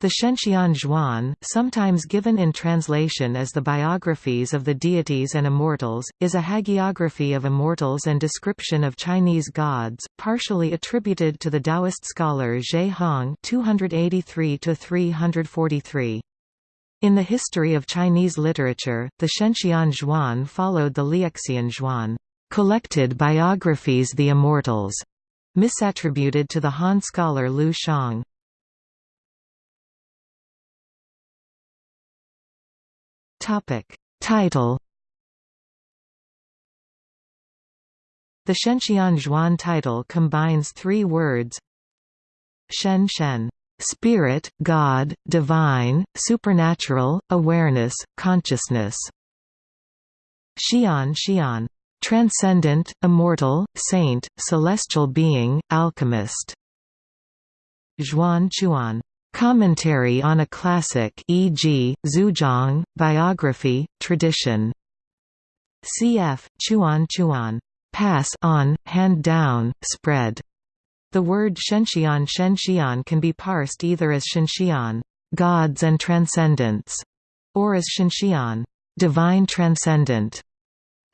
The Shenxian Zhuan, sometimes given in translation as the Biographies of the Deities and Immortals, is a hagiography of immortals and description of Chinese gods, partially attributed to the Taoist scholar Ge Hong (283–343). In the history of Chinese literature, the Shenxian Zhuan followed the Liexian Zhuan, collected biographies the immortals, misattributed to the Han scholar Liu Xiang. Topic. Title The Shenxian Zhuan title combines three words. Shen Shen. Spirit, God, divine, supernatural, awareness, consciousness. Xian Xian. Transcendent, immortal, saint, celestial being, alchemist. Zhuan Chuan Commentary on a classic e.g., Zuozhuan, biography, tradition. Cf. Chuan Chuan. Pass on, hand down, spread. The word Shenxian Shenxian can be parsed either as Shenxian, gods and transcendence, or as Shenxian, divine transcendent.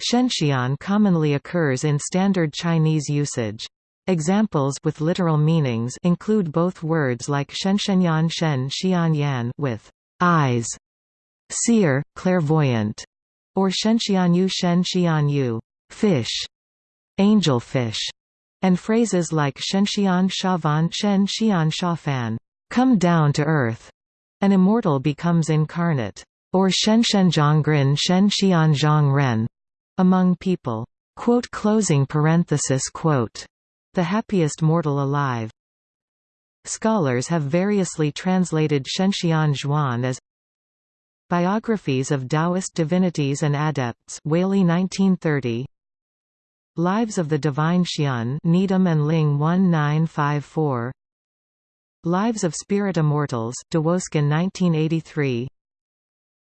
Shenxian commonly occurs in standard Chinese usage. Examples with literal meanings include both words like shenshenyan shen xian yan with eyes, seer, clairvoyant, or shenxianyu shen xianyu fish, angelfish, and phrases like shenxian shavan shen xian shafan come down to earth. An immortal becomes incarnate, or shenshenjiangren shen Zhang Rin, Shen xian zhang ren, among people. Quote closing parenthesis quote the happiest mortal alive. Scholars have variously translated Shenxian Zhuan as Biographies of Taoist Divinities and Adepts Waley 1930 Lives of the Divine Xian Needham and Ling 1954 Lives of Spirit Immortals DeWoskin 1983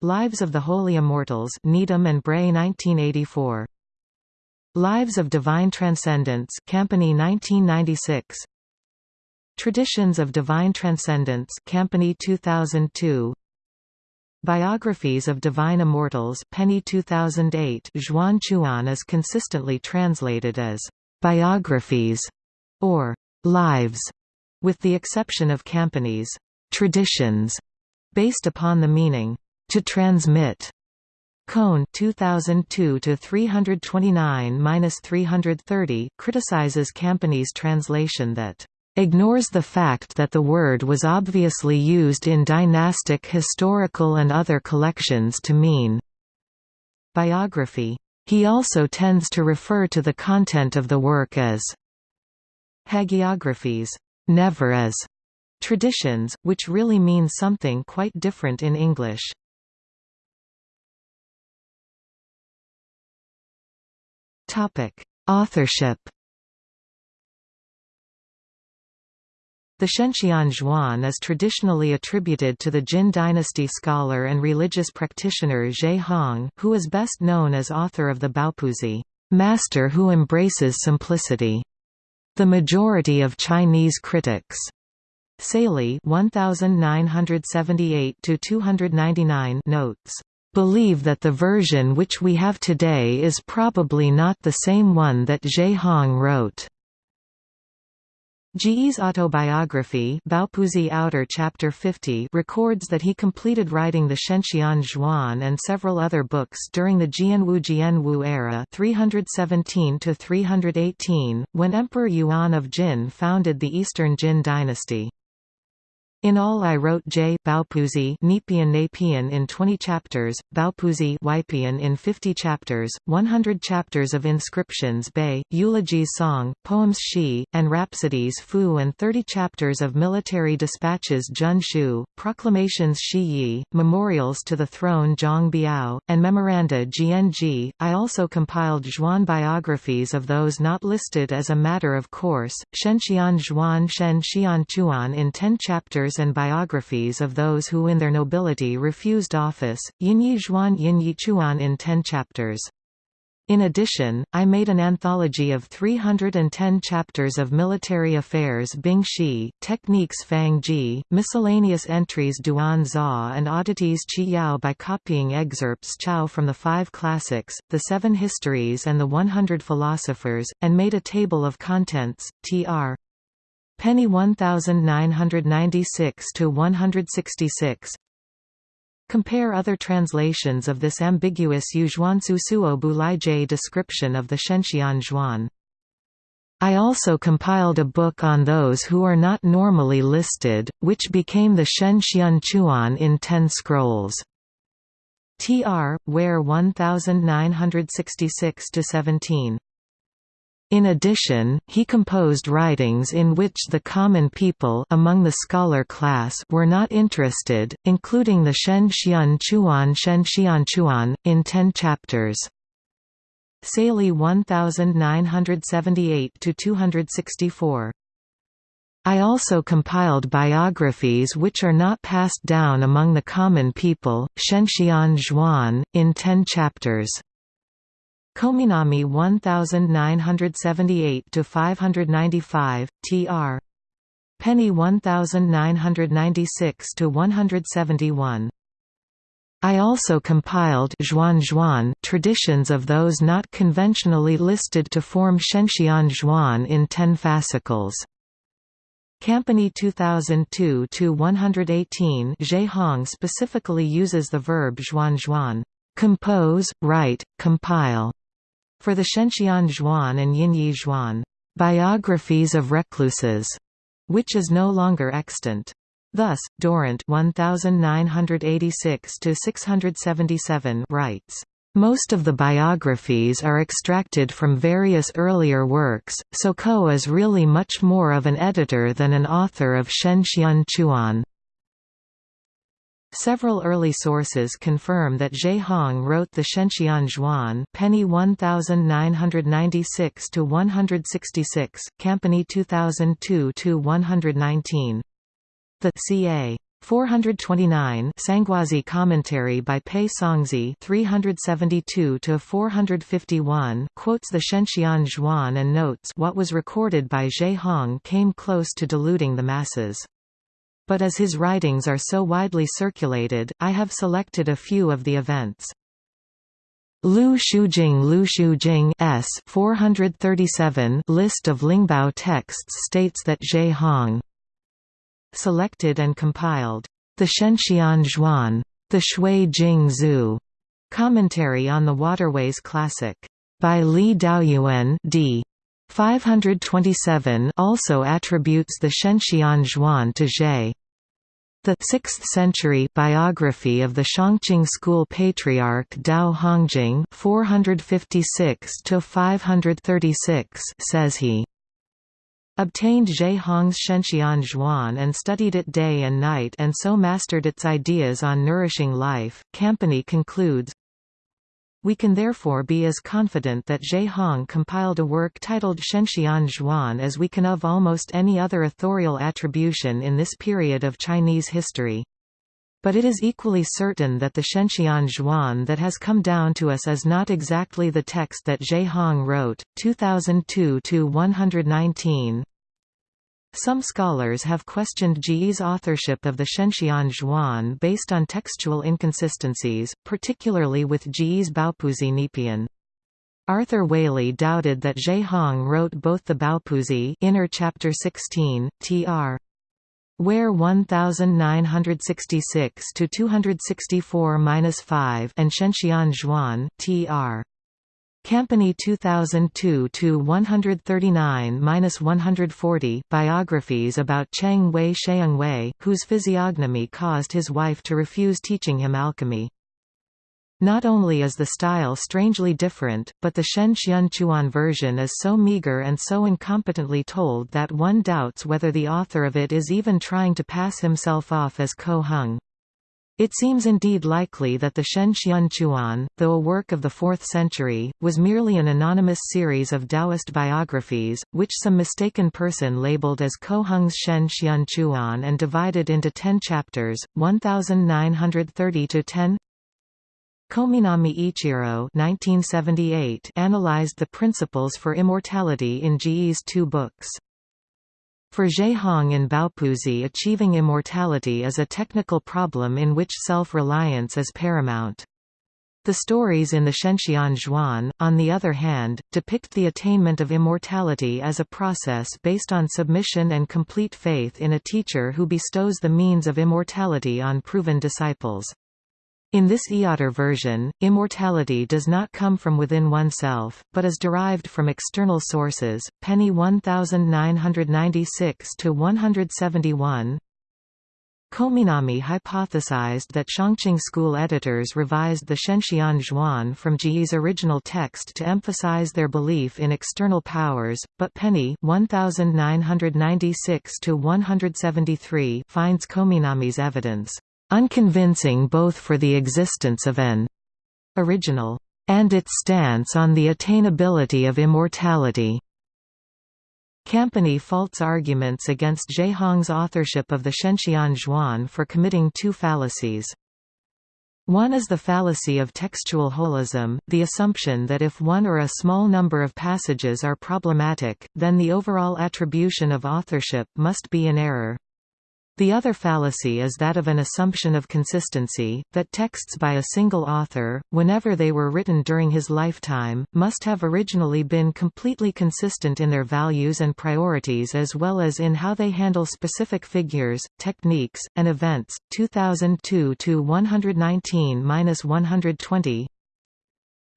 Lives of the Holy Immortals Needham and Bray 1984 Lives of Divine Transcendence Campany 1996 Traditions of Divine Transcendence Campany 2002 Biographies of Divine Immortals Penny 2008 Zhuan Chuan is consistently translated as biographies or lives with the exception of Campany's traditions based upon the meaning to transmit Kohn 2002 to 329-330 criticizes Campany's translation that ignores the fact that the word was obviously used in dynastic historical and other collections to mean biography. He also tends to refer to the content of the work as hagiographies, never as traditions, which really means something quite different in English. Topic: Authorship. The Shenxian Zhuan is traditionally attributed to the Jin dynasty scholar and religious practitioner Ge Hong, who is best known as author of the Baopuzi, master who embraces simplicity. The majority of Chinese critics Sailey 1978 299 notes believe that the version which we have today is probably not the same one that Ge Hong wrote. Ji's autobiography Baopuzi Outer Chapter 50 records that he completed writing the Shenxian Zhuan and several other books during the Jianwu Jianwu era 317 when Emperor Yuan of Jin founded the Eastern Jin dynasty. In all I wrote J. Baopuzi Neipian Napian in 20 chapters, Baopuzi Waipian in 50 chapters, 100 chapters of inscriptions Bei, eulogies song, poems Shi, and rhapsodies Fu and 30 chapters of military dispatches Jun Shu, proclamations Shi Yi, memorials to the throne Zhang Biao, and memoranda Jian I also compiled Zhuan biographies of those not listed as a matter of course, Shenxian Zhuan Shen Xian Chuan in 10 chapters and biographies of those who in their nobility refused office, Yinyi Zhuan Yinyi Chuan in ten chapters. In addition, I made an anthology of 310 chapters of military affairs Bing Shi, techniques Fang Ji, miscellaneous entries Duan Zha and oddities Qi Yao by copying excerpts Chao from the five classics, the seven histories and the 100 philosophers, and made a table of contents, tr. Penny 1996 to 166, Compare other translations of this ambiguous Yuzhuansu Suo Bulaije description of the Shenxian Zhuan. I also compiled a book on those who are not normally listed, which became the Shen Xian Chuan in Ten Scrolls. Tr. Ware 1966–17 in addition, he composed writings in which the common people among the scholar class were not interested, including the Shen Xian Chuan Shen Xian Chuan, in ten chapters. Sailey 1978–264 I also compiled biographies which are not passed down among the common people, Shenxian Zhuan, in ten chapters. Kominami 1978–595, tr. Penny 1996–171. I also compiled Zhuan Zhuan traditions of those not conventionally listed to form Shenxian Zhuan in ten fascicles. Campany 2002-118 Ge Hong specifically uses the verb zhuan zhuan, compose, write, compile, for the Shenxian Zhuan and Yinyi Zhuan, biographies of recluses, which is no longer extant. Thus, Durrant 1986 writes, most of the biographies are extracted from various earlier works, so Ko is really much more of an editor than an author of Shen Xian Chuan. Several early sources confirm that Ge Hong wrote the Shenxian Zhuan Penny 1996 to 166, Campany 2002 to 119. The ca. 429 Sanguozhi commentary by Pei Songzhi 372 to 451 quotes the Shenxian Zhuan and notes what was recorded by Ge Hong came close to deluding the masses but as his writings are so widely circulated, I have selected a few of the events. Lu Xiujing Lu Xiujing S 437 list of Lingbao texts states that Ge Hong selected and compiled the Shenxian Zhuan, the Shui Jing Zhu commentary on the Waterways Classic by Li Daoyuan d. 527 also attributes the Shenxian Zhuan to Zhe. The 6th century biography of the Shangqing school patriarch Tao Hongjing 456 says he obtained Ge Hong's Shenxian Zhuan and studied it day and night and so mastered its ideas on nourishing life. Campany concludes, we can therefore be as confident that Ge Hong compiled a work titled Shenxian Zhuan as we can of almost any other authorial attribution in this period of Chinese history. But it is equally certain that the Shenxian Zhuan that has come down to us is not exactly the text that Ge Hong wrote. 2002-119 some scholars have questioned Ji's authorship of the Shenxian Zhuan based on textual inconsistencies, particularly with Ji's Baopuzi Neipian. Arthur Waley doubted that Ge Hong wrote both the Baopuzi Inner Chapter 16, tr. Ware 1966 to 264-5 and Shenxian Zhuan, tr. Campany 2002-139-140 biographies about Cheng Wei Wei, whose physiognomy caused his wife to refuse teaching him alchemy. Not only is the style strangely different, but the Shen Xian Chuan version is so meager and so incompetently told that one doubts whether the author of it is even trying to pass himself off as Ko Hung. It seems indeed likely that the Shen Xianchuan, though a work of the 4th century, was merely an anonymous series of Taoist biographies, which some mistaken person labeled as Ko Hung's Shen Xianchuan and divided into ten chapters, 1930–10 Kominami Ichiro 1978 analyzed the principles for immortality in Ji's two books. For Ge Hong and Baopuzi achieving immortality is a technical problem in which self-reliance is paramount. The stories in the Shenxian Zhuan, on the other hand, depict the attainment of immortality as a process based on submission and complete faith in a teacher who bestows the means of immortality on proven disciples. In this Eotter version, immortality does not come from within oneself, but is derived from external sources. Penny 1996 to 171. Kominami hypothesized that Shangqing school editors revised the Shenxian Zhuan from Ji's original text to emphasize their belief in external powers, but Penny 1996 to 173 finds Kominami's evidence unconvincing both for the existence of an original and its stance on the attainability of immortality. Campany faults arguments against Ge Hong's authorship of the Shenxian Zhuan for committing two fallacies. One is the fallacy of textual holism, the assumption that if one or a small number of passages are problematic, then the overall attribution of authorship must be in error. The other fallacy is that of an assumption of consistency, that texts by a single author, whenever they were written during his lifetime, must have originally been completely consistent in their values and priorities as well as in how they handle specific figures, techniques, and events. 2002 119-120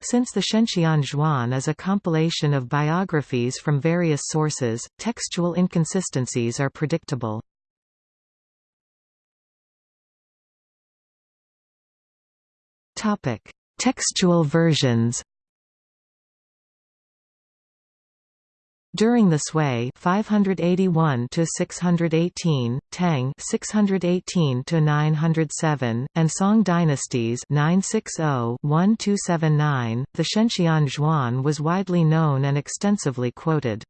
since the Shenxian Zhuan is a compilation of biographies from various sources, textual inconsistencies are predictable. Topic: Textual versions. During the Sui 581 to 618, Tang 618 to 907, and Song dynasties 960-1279, the Shenxian Zhuan was widely known and extensively quoted.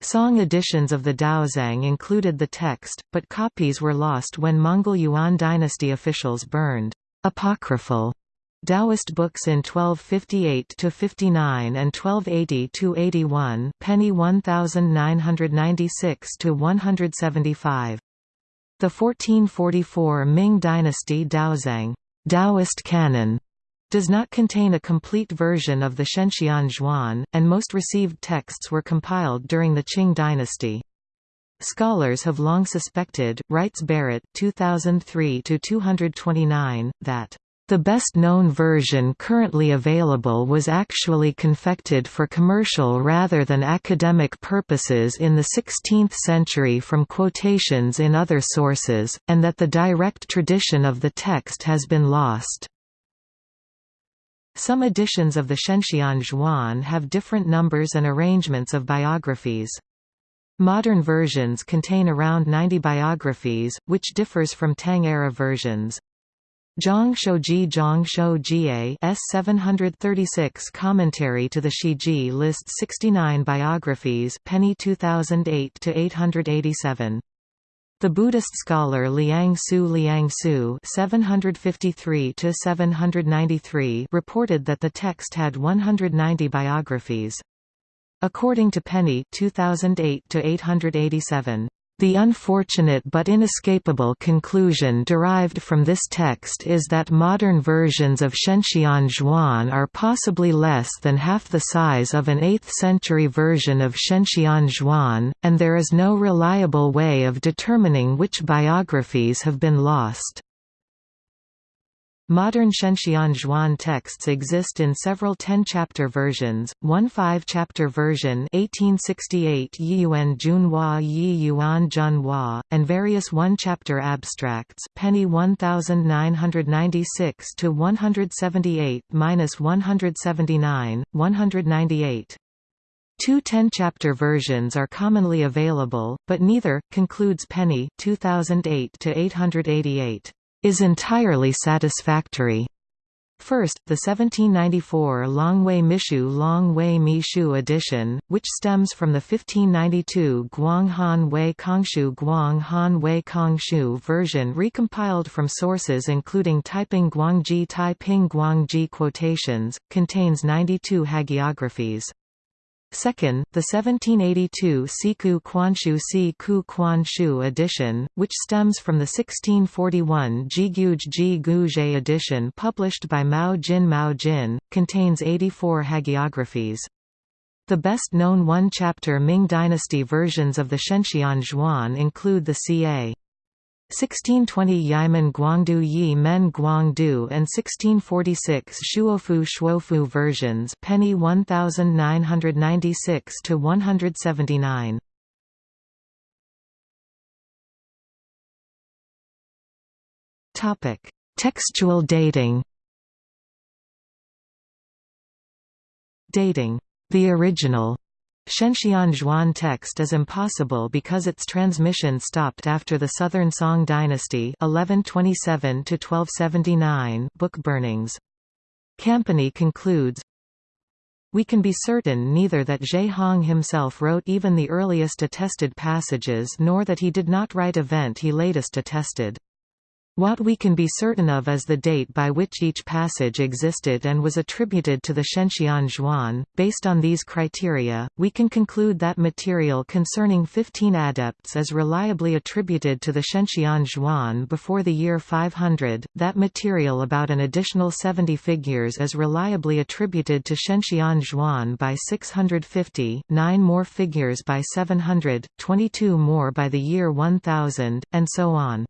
Song editions of the Daozang included the text, but copies were lost when Mongol Yuan dynasty officials burned apocryphal Taoist books in 1258–59 and 1280–81 penny 1996–175. The 1444 Ming Dynasty Daozang Taoist canon does not contain a complete version of the Shenxian Zhuan, and most received texts were compiled during the Qing dynasty. Scholars have long suspected, writes Barrett 2003 229 that the best-known version currently available was actually confected for commercial rather than academic purposes in the 16th century from quotations in other sources, and that the direct tradition of the text has been lost. Some editions of the Shenxian Zhuan have different numbers and arrangements of biographies. Modern versions contain around 90 biographies, which differs from Tang-era versions. Zhang Shouji Zhang Shou S 736 Commentary to the Shiji lists 69 biographies Penny 2008 to 887. The Buddhist scholar Liang Su Liang Su 753 793 reported that the text had 190 biographies. According to Penny 2008 to 887 the unfortunate but inescapable conclusion derived from this text is that modern versions of Shenxian Zhuan are possibly less than half the size of an 8th-century version of Shenxian Zhuan, and there is no reliable way of determining which biographies have been lost. Modern Shenxian Zhuan texts exist in several 10-chapter versions, one 5-chapter version 1868 Yiyuan Junhua Yiyuan Junhua, and various one-chapter abstracts penny 1996 to 178-179, 198. Two 10-chapter versions are commonly available, but neither, concludes Penny 2008 to 888 is entirely satisfactory. First, the 1794 Longwei Mishu Longwei Mishu edition, which stems from the 1592 Guanghan Wei Congshu Guang Han Wei version recompiled from sources including Taiping Guangji Taiping Guangji quotations, contains 92 hagiographies. Second, the 1782 Siku Quanshu Siku Quanshu edition, which stems from the 1641 Jiguj Ji Guje edition published by Mao Jin Mao Jin, contains 84 hagiographies. The best-known one-chapter Ming dynasty versions of the Shenxian Zhuan include the ca. 1620 Yimen Guangdu Yi Men Guangdu and 1646 Shuofu Shuofu versions penny 1996 to 179 Topic Textual dating. Dating the original Shenxian Zhuan text is impossible because its transmission stopped after the Southern Song dynasty 1127 book burnings. Campany concludes, we can be certain neither that Ge Hong himself wrote even the earliest attested passages nor that he did not write event he latest attested. What we can be certain of is the date by which each passage existed and was attributed to the Shenxian Zhuan. Based on these criteria, we can conclude that material concerning 15 adepts is reliably attributed to the Shenxian Zhuan before the year 500, that material about an additional 70 figures is reliably attributed to Shenxian Zhuan by 650, 9 more figures by 700, 22 more by the year 1000, and so on.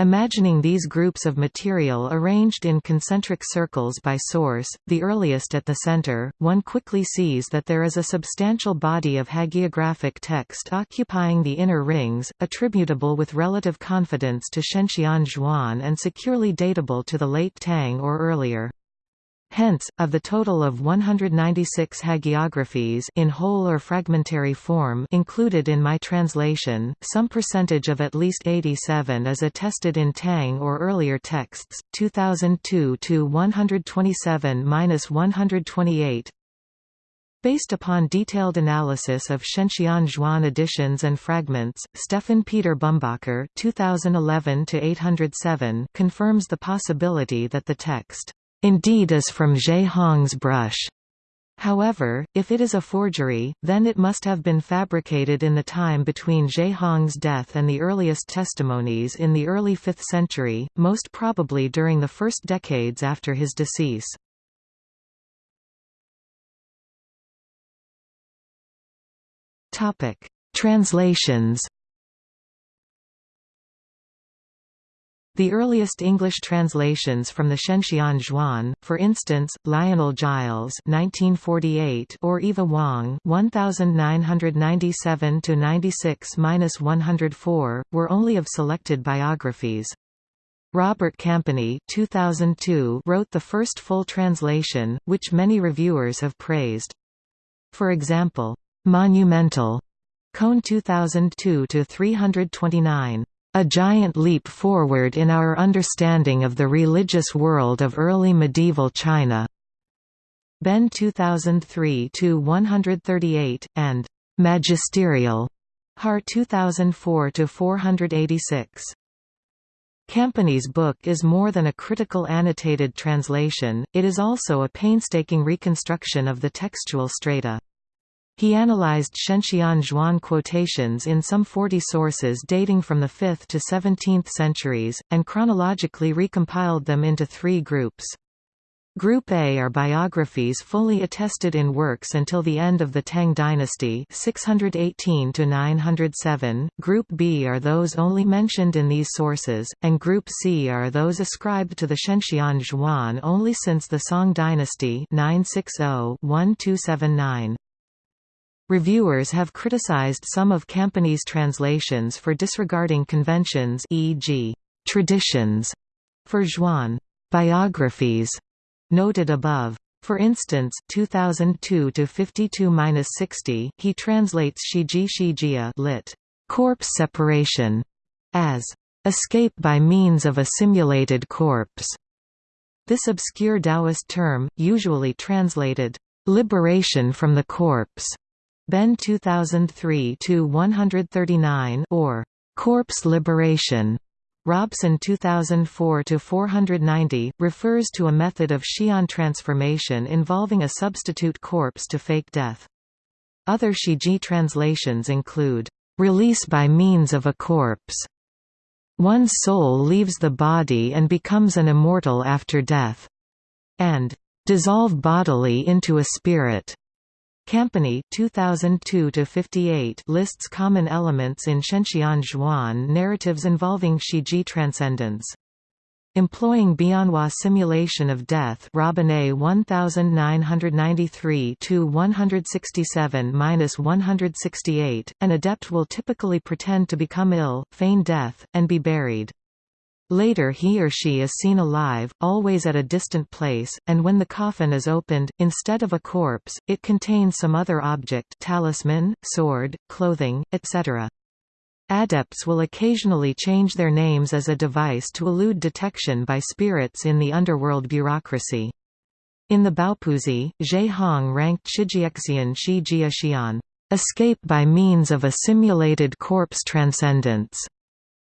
Imagining these groups of material arranged in concentric circles by source, the earliest at the center, one quickly sees that there is a substantial body of hagiographic text occupying the inner rings, attributable with relative confidence to Shenxian Zhuan and securely datable to the late Tang or earlier. Hence, of the total of 196 hagiographies in whole or fragmentary form included in my translation, some percentage of at least 87 is attested in Tang or earlier texts, 2002 to 127-128. Based upon detailed analysis of Shenxian Zhuan editions and fragments, Stefan Peter Bumbacher 2011 confirms the possibility that the text indeed is from Ge Hong's brush. However, if it is a forgery, then it must have been fabricated in the time between Ge Hong's death and the earliest testimonies in the early 5th century, most probably during the first decades after his decease. Translations The earliest English translations from the Shenxian Zhuan, for instance, Lionel Giles (1948) or Eva Wang (1997–96–104), were only of selected biographies. Robert Campany 2002 wrote the first full translation, which many reviewers have praised. For example, "'Monumental' Kohn 2002 to 329 a giant leap forward in our understanding of the religious world of early medieval China. Benn 2003-138, and Magisterial, Har 2004-486. Campany's book is more than a critical annotated translation, it is also a painstaking reconstruction of the textual strata. He analyzed Shenxian Zhuan quotations in some 40 sources dating from the 5th to 17th centuries, and chronologically recompiled them into three groups. Group A are biographies fully attested in works until the end of the Tang dynasty 618 907. Group B are those only mentioned in these sources, and Group C are those ascribed to the Shenxian Zhuan only since the Song dynasty 960-1279. Reviewers have criticized some of Campany's translations for disregarding conventions e.g., traditions for Zhuan biographies noted above. For instance, 2002 to 52-60, he translates Shiji Shijia lit. corpse separation as escape by means of a simulated corpse. This obscure Taoist term, usually translated, "...liberation from the corpse", Benn 2003-139 or "...corpse liberation", Robson 2004-490, refers to a method of Xian transformation involving a substitute corpse to fake death. Other Shiji translations include, "...release by means of a corpse", "...one's soul leaves the body and becomes an immortal after death", and "...dissolve bodily into a spirit". Campany 2002 lists common elements in Shenxian Zhuan narratives involving Shiji transcendence. Employing Bianhua simulation of death Robinet 1993-167-168, an adept will typically pretend to become ill, feign death, and be buried. Later he or she is seen alive, always at a distant place, and when the coffin is opened, instead of a corpse, it contains some other object talisman, sword, clothing, etc. Adepts will occasionally change their names as a device to elude detection by spirits in the underworld bureaucracy. In the Baopuzi, Ge Hong ranked Shijiexian Shi Jiaxian, escape by means of a simulated corpse transcendence,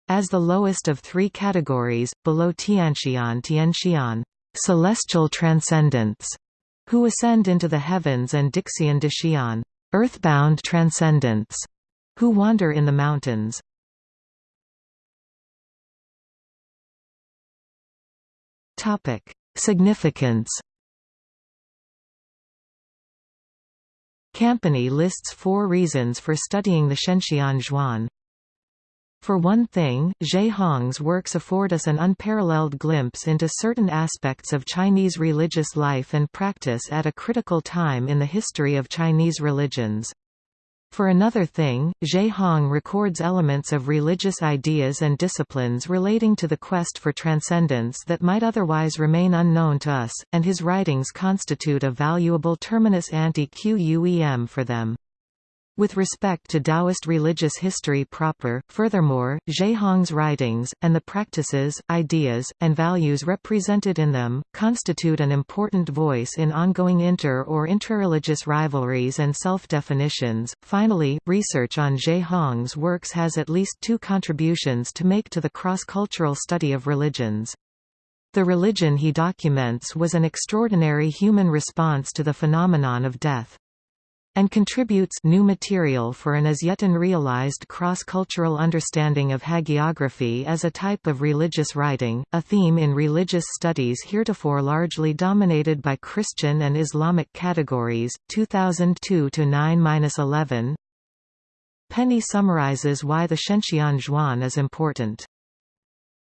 as the lowest of three categories, below Tianxian Tianxian, celestial transcendence, who ascend into the heavens and Dixian Dixian, earthbound transcendence, who wander in the mountains. Significance Campany lists four reasons for studying the Shenxian Zhuan. For one thing, Ge Hong's works afford us an unparalleled glimpse into certain aspects of Chinese religious life and practice at a critical time in the history of Chinese religions. For another thing, Ge Hong records elements of religious ideas and disciplines relating to the quest for transcendence that might otherwise remain unknown to us, and his writings constitute a valuable terminus ante quem for them. With respect to Taoist religious history proper, furthermore, Hong's writings, and the practices, ideas, and values represented in them, constitute an important voice in ongoing inter- or intrareligious rivalries and self-definitions. Finally, research on Hong's works has at least two contributions to make to the cross-cultural study of religions. The religion he documents was an extraordinary human response to the phenomenon of death and contributes new material for an as yet unrealized cross-cultural understanding of hagiography as a type of religious writing, a theme in religious studies heretofore largely dominated by Christian and Islamic categories. 2002 9-11. Penny summarizes why the Shenxian Zhuan is important.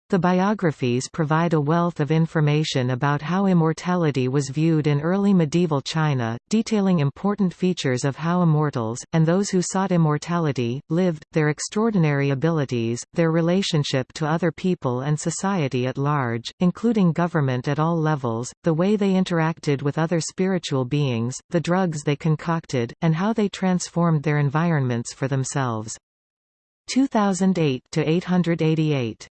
The biographies provide a wealth of information about how immortality was viewed in early medieval China, detailing important features of how immortals, and those who sought immortality, lived, their extraordinary abilities, their relationship to other people and society at large, including government at all levels, the way they interacted with other spiritual beings, the drugs they concocted, and how they transformed their environments for themselves. 2008 to 888